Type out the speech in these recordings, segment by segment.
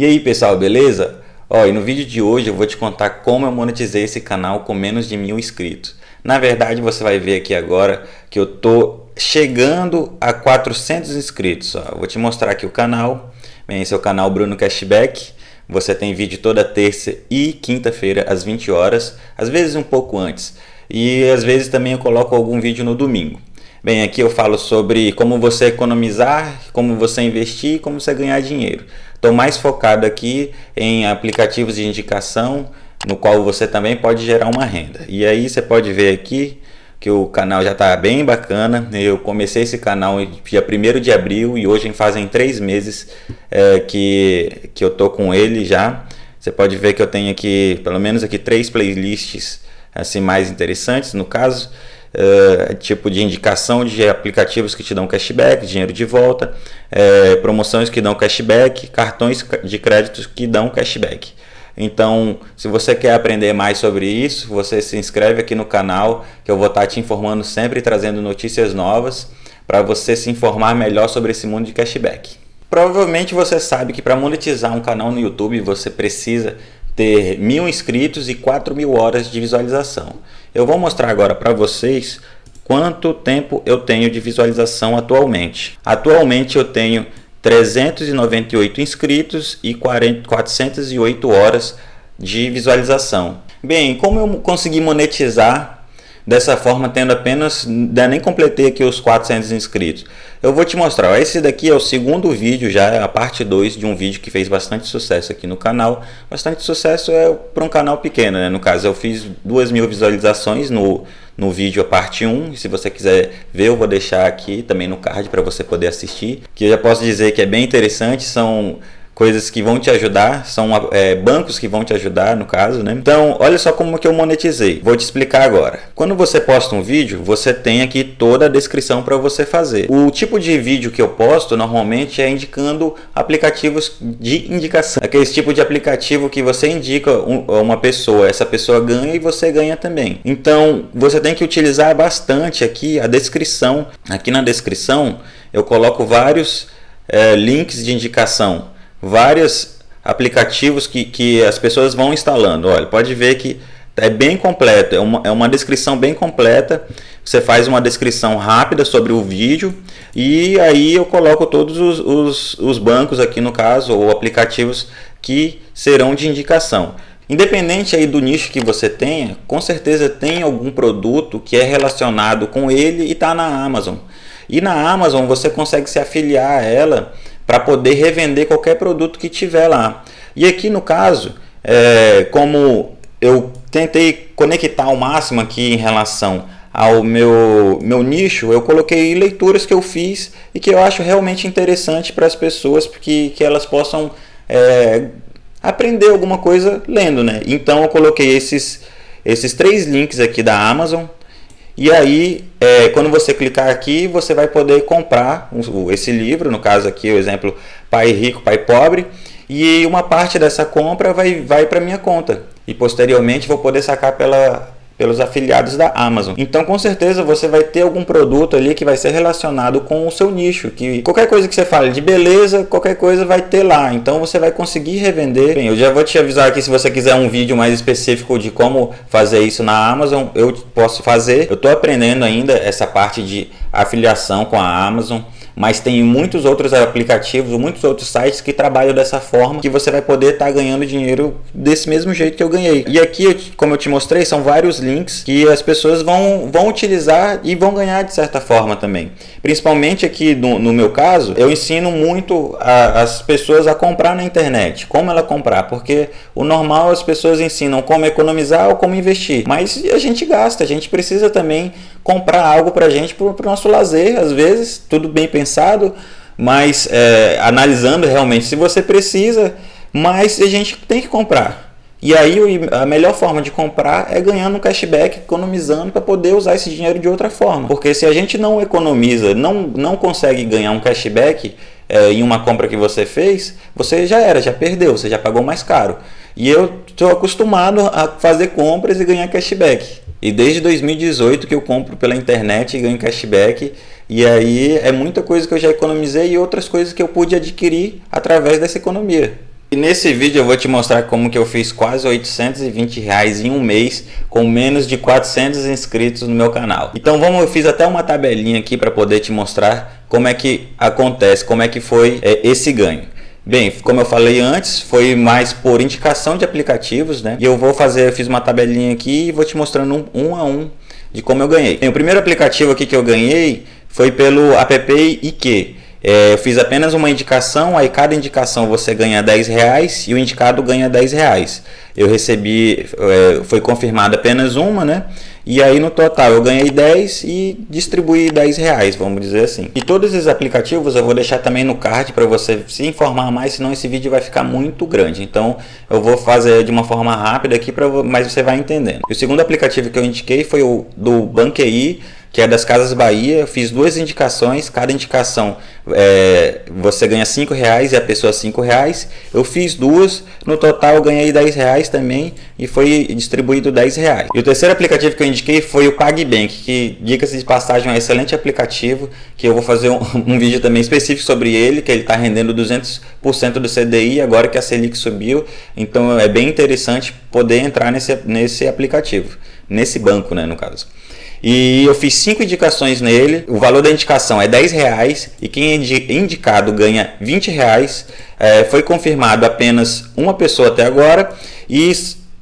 E aí pessoal, beleza? Ó, e no vídeo de hoje eu vou te contar como eu monetizei esse canal com menos de mil inscritos. Na verdade você vai ver aqui agora que eu tô chegando a 400 inscritos. Ó. Vou te mostrar aqui o canal. Bem, esse é o canal Bruno Cashback. Você tem vídeo toda terça e quinta-feira às 20 horas, às vezes um pouco antes. E às vezes também eu coloco algum vídeo no domingo. Bem, aqui eu falo sobre como você economizar, como você investir e como você ganhar dinheiro. Estou mais focado aqui em aplicativos de indicação, no qual você também pode gerar uma renda. E aí você pode ver aqui que o canal já está bem bacana. Eu comecei esse canal dia 1 de abril e hoje fazem três meses é, que, que eu tô com ele já. Você pode ver que eu tenho aqui, pelo menos aqui, três playlists assim mais interessantes no caso. Uh, tipo de indicação de aplicativos que te dão cashback, dinheiro de volta, uh, promoções que dão cashback, cartões de crédito que dão cashback. Então, se você quer aprender mais sobre isso, você se inscreve aqui no canal, que eu vou estar te informando sempre, trazendo notícias novas, para você se informar melhor sobre esse mundo de cashback. Provavelmente você sabe que para monetizar um canal no YouTube, você precisa ter mil inscritos e 4 mil horas de visualização. Eu vou mostrar agora para vocês quanto tempo eu tenho de visualização atualmente. Atualmente eu tenho 398 inscritos e 40, 408 horas de visualização. Bem, como eu consegui monetizar dessa forma tendo apenas, nem completei aqui os 400 inscritos. Eu vou te mostrar, esse daqui é o segundo vídeo já, a parte 2 de um vídeo que fez bastante sucesso aqui no canal. Bastante sucesso é para um canal pequeno, né? no caso eu fiz 2 mil visualizações no, no vídeo a parte 1, se você quiser ver eu vou deixar aqui também no card para você poder assistir, que eu já posso dizer que é bem interessante, são coisas que vão te ajudar, são é, bancos que vão te ajudar no caso, né? Então, olha só como que eu monetizei. Vou te explicar agora. Quando você posta um vídeo, você tem aqui toda a descrição para você fazer. O tipo de vídeo que eu posto normalmente é indicando aplicativos de indicação. Aquele tipo de aplicativo que você indica uma pessoa, essa pessoa ganha e você ganha também. Então, você tem que utilizar bastante aqui a descrição. Aqui na descrição, eu coloco vários é, links de indicação vários aplicativos que, que as pessoas vão instalando. Olha, pode ver que é bem completo, é uma, é uma descrição bem completa. Você faz uma descrição rápida sobre o vídeo e aí eu coloco todos os, os, os bancos aqui no caso, ou aplicativos que serão de indicação. Independente aí do nicho que você tenha, com certeza tem algum produto que é relacionado com ele e está na Amazon. E na Amazon você consegue se afiliar a ela para poder revender qualquer produto que tiver lá. E aqui no caso, é, como eu tentei conectar ao máximo aqui em relação ao meu, meu nicho, eu coloquei leituras que eu fiz e que eu acho realmente interessante para as pessoas, porque que elas possam é, aprender alguma coisa lendo. Né? Então eu coloquei esses, esses três links aqui da Amazon, e aí, é, quando você clicar aqui, você vai poder comprar esse livro, no caso aqui o exemplo Pai Rico, Pai Pobre, e uma parte dessa compra vai, vai para minha conta. E posteriormente vou poder sacar pela, pelos afiliados da Amazon. Então com certeza você vai ter algum produto ali que vai ser relacionado com o seu nicho, que qualquer coisa que você fale de beleza, qualquer coisa vai ter lá. Então você vai conseguir revender. Bem, eu já vou te avisar aqui se você quiser um vídeo mais específico de como fazer isso na Amazon, eu posso fazer. Eu estou aprendendo ainda essa parte de afiliação com a Amazon mas tem muitos outros aplicativos, muitos outros sites que trabalham dessa forma que você vai poder estar tá ganhando dinheiro desse mesmo jeito que eu ganhei. E aqui, como eu te mostrei, são vários links que as pessoas vão, vão utilizar e vão ganhar de certa forma também. Principalmente aqui no, no meu caso, eu ensino muito a, as pessoas a comprar na internet, como ela comprar, porque o normal as pessoas ensinam como economizar ou como investir, mas a gente gasta, a gente precisa também comprar algo para a gente, para o nosso lazer, às vezes, tudo bem pensado, mas é, analisando realmente se você precisa, mas a gente tem que comprar. E aí a melhor forma de comprar é ganhando um cashback, economizando para poder usar esse dinheiro de outra forma. Porque se a gente não economiza, não, não consegue ganhar um cashback é, em uma compra que você fez, você já era, já perdeu, você já pagou mais caro. E eu estou acostumado a fazer compras e ganhar cashback. E desde 2018 que eu compro pela internet e ganho cashback. E aí é muita coisa que eu já economizei e outras coisas que eu pude adquirir através dessa economia. E nesse vídeo eu vou te mostrar como que eu fiz quase 820 reais em um mês com menos de 400 inscritos no meu canal. Então vamos, eu fiz até uma tabelinha aqui para poder te mostrar como é que acontece, como é que foi é, esse ganho. Bem, como eu falei antes, foi mais por indicação de aplicativos, né? E eu vou fazer, eu fiz uma tabelinha aqui e vou te mostrando um, um a um de como eu ganhei. O primeiro aplicativo aqui que eu ganhei foi pelo app IQ. É, eu fiz apenas uma indicação, aí cada indicação você ganha 10 reais e o indicado ganha 10 reais. Eu recebi, é, foi confirmada apenas uma, né? E aí no total eu ganhei 10 e distribuí 10 reais, vamos dizer assim. E todos esses aplicativos eu vou deixar também no card para você se informar mais, senão esse vídeo vai ficar muito grande. Então eu vou fazer de uma forma rápida aqui, pra, mas você vai entendendo. E o segundo aplicativo que eu indiquei foi o do Banqui que é das Casas Bahia. Eu fiz duas indicações, cada indicação é, você ganha cinco reais e a pessoa cinco reais. Eu fiz duas, no total ganhei 10 reais também e foi distribuído 10 reais. E o terceiro aplicativo que eu indiquei foi o PagBank, que diga-se de passagem é um excelente aplicativo, que eu vou fazer um, um vídeo também específico sobre ele, que ele está rendendo 200% do CDI agora que a Selic subiu. Então é bem interessante poder entrar nesse, nesse aplicativo, nesse banco né, no caso. E eu fiz cinco indicações nele. O valor da indicação é 10 reais e quem é indicado ganha 20 reais. É, foi confirmado apenas uma pessoa até agora e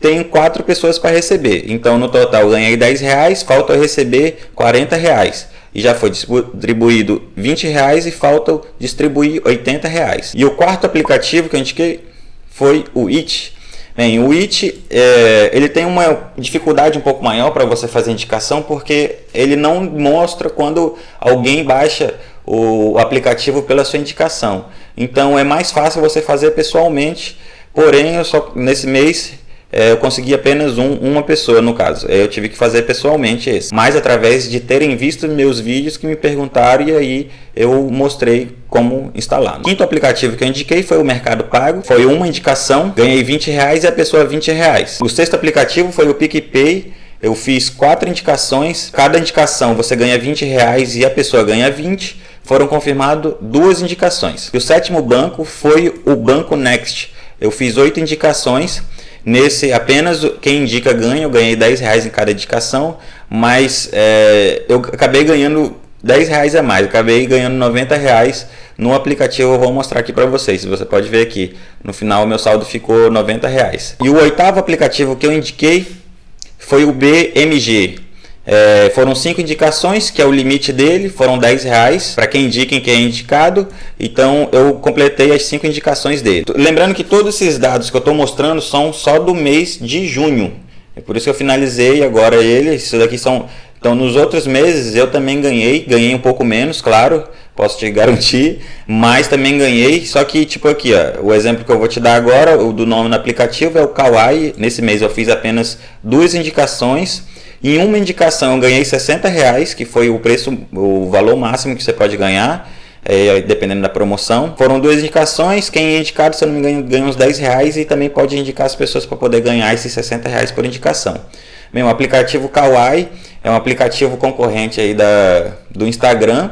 tem quatro pessoas para receber. Então no total ganhei 10 reais, falta receber 40 reais. E já foi distribuído 20 reais e falta distribuir 80 reais. E o quarto aplicativo que eu indiquei foi o It Bem, o IT é, ele tem uma dificuldade um pouco maior para você fazer indicação porque ele não mostra quando alguém baixa o aplicativo pela sua indicação. Então é mais fácil você fazer pessoalmente, porém eu só nesse mês eu consegui apenas um, uma pessoa no caso. Eu tive que fazer pessoalmente esse. Mas através de terem visto meus vídeos que me perguntaram e aí eu mostrei como instalar. O quinto aplicativo que eu indiquei foi o Mercado Pago. Foi uma indicação, ganhei 20 reais e a pessoa 20 reais. O sexto aplicativo foi o PicPay. Eu fiz quatro indicações, cada indicação você ganha 20 reais e a pessoa ganha 20. Foram confirmadas duas indicações. E o sétimo banco foi o Banco Next. Eu fiz oito indicações Nesse, apenas quem indica ganha, eu ganhei 10 reais em cada indicação, mas é, eu acabei ganhando 10 reais a mais, eu acabei ganhando 90 reais no aplicativo, eu vou mostrar aqui para vocês, você pode ver aqui, no final meu saldo ficou 90 reais. E o oitavo aplicativo que eu indiquei foi o BMG, é, foram cinco indicações, que é o limite dele, foram 10 reais para quem indica quem é indicado. Então eu completei as cinco indicações dele. Lembrando que todos esses dados que eu estou mostrando são só do mês de junho. É por isso que eu finalizei agora ele. Isso daqui são. Então nos outros meses eu também ganhei, ganhei um pouco menos, claro, posso te garantir, mas também ganhei. Só que tipo aqui, ó, o exemplo que eu vou te dar agora, o do nome no aplicativo é o Kawaii. Nesse mês eu fiz apenas duas indicações em uma indicação eu ganhei 60 reais, que foi o preço, o valor máximo que você pode ganhar, é, dependendo da promoção. Foram duas indicações, quem é indicado, se eu não me engano, ganha uns 10 reais e também pode indicar as pessoas para poder ganhar esses 60 reais por indicação. Bem, o aplicativo Kawaii é um aplicativo concorrente aí da, do Instagram,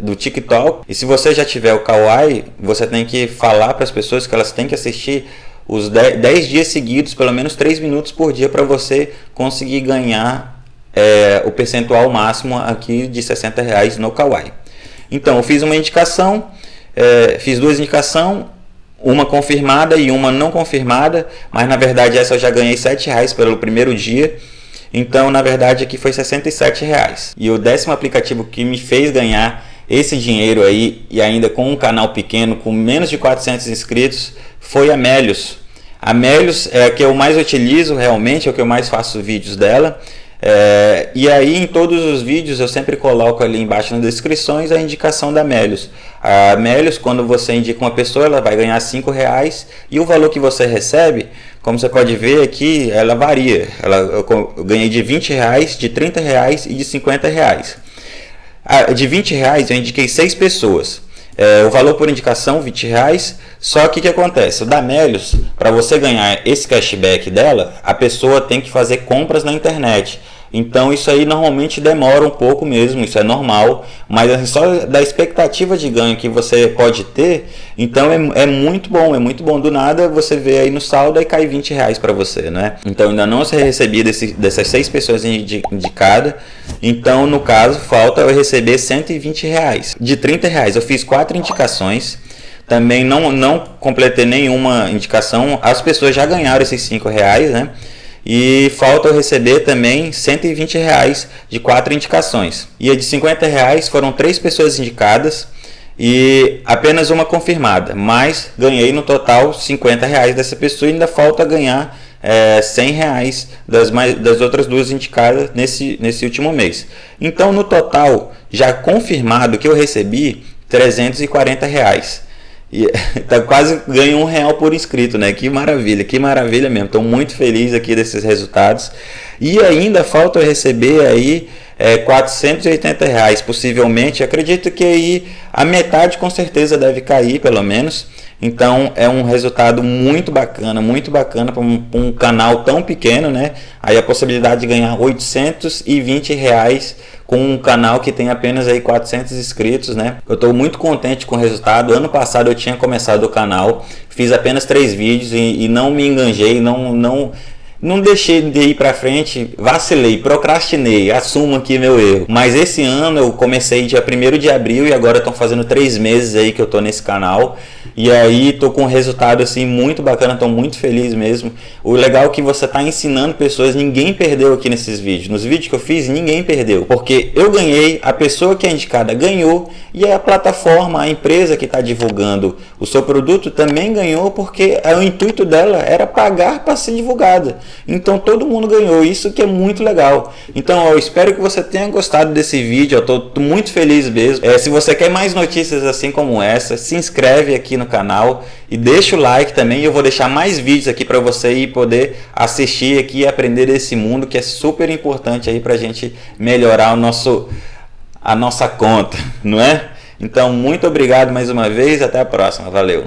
do TikTok. E se você já tiver o Kawaii, você tem que falar para as pessoas que elas têm que assistir os 10 dias seguidos, pelo menos 3 minutos por dia, para você conseguir ganhar é, o percentual máximo aqui de 60 reais no Kawaii. Então, eu fiz uma indicação, é, fiz duas indicações, uma confirmada e uma não confirmada, mas na verdade essa eu já ganhei 7 reais pelo primeiro dia. Então, na verdade, aqui foi 67 reais. E o décimo aplicativo que me fez ganhar esse dinheiro aí e ainda com um canal pequeno, com menos de 400 inscritos, foi a Melius. A Melius é a que eu mais utilizo realmente, é o que eu mais faço vídeos dela. É, e aí em todos os vídeos eu sempre coloco ali embaixo nas descrições a indicação da Melius. A Melius, quando você indica uma pessoa, ela vai ganhar 5 reais e o valor que você recebe, como você pode ver aqui, ela varia. Ela, eu, eu ganhei de 20 reais, de 30 reais e de 50 reais. A, de 20 reais eu indiquei 6 pessoas. É, o valor por indicação, 20 reais. Só que o que acontece? O da Melios, para você ganhar esse cashback dela, a pessoa tem que fazer compras na internet. Então isso aí normalmente demora um pouco mesmo, isso é normal, mas assim, só da expectativa de ganho que você pode ter, então é, é muito bom, é muito bom. Do nada você vê aí no saldo e cai 20 reais para você, né? Então ainda não se recebi desse, dessas seis pessoas indicadas, então no caso falta eu receber 120 reais. De 30 reais eu fiz quatro indicações, também não, não completei nenhuma indicação, as pessoas já ganharam esses 5 reais, né? E falta eu receber também 120 reais de quatro indicações. E a de 50 reais foram três pessoas indicadas e apenas uma confirmada. Mas ganhei no total 50 reais dessa pessoa e ainda falta ganhar é, 100 reais das, mais, das outras duas indicadas nesse, nesse último mês. Então no total já confirmado que eu recebi 340 reais. E tá quase ganho um real por inscrito, né? Que maravilha, que maravilha mesmo. Estou muito feliz aqui desses resultados. E ainda falta eu receber aí é, 480 reais, possivelmente. Acredito que aí a metade com certeza deve cair, pelo menos. Então é um resultado muito bacana, muito bacana para um, um, canal tão pequeno, né? Aí a possibilidade de ganhar 820 reais com um canal que tem apenas aí 400 inscritos, né? Eu estou muito contente com o resultado. Ano passado eu tinha começado o canal, fiz apenas três vídeos e, e não me enganjei, não, não não deixei de ir para frente, vacilei, procrastinei, assumo aqui meu erro. Mas esse ano eu comecei dia 1 de abril e agora estão fazendo três meses aí que eu tô nesse canal. E aí tô com um resultado assim muito bacana, tô muito feliz mesmo. O legal é que você tá ensinando pessoas, ninguém perdeu aqui nesses vídeos. Nos vídeos que eu fiz, ninguém perdeu. Porque eu ganhei, a pessoa que é indicada ganhou e a plataforma, a empresa que está divulgando o seu produto também ganhou porque o intuito dela era pagar para ser divulgada. Então todo mundo ganhou, isso que é muito legal. Então eu espero que você tenha gostado desse vídeo, eu estou muito feliz mesmo. É, se você quer mais notícias assim como essa, se inscreve aqui no canal e deixa o like também. Eu vou deixar mais vídeos aqui para você ir poder assistir aqui e aprender desse mundo que é super importante aí para a gente melhorar o nosso, a nossa conta, não é? Então, muito obrigado mais uma vez até a próxima. Valeu!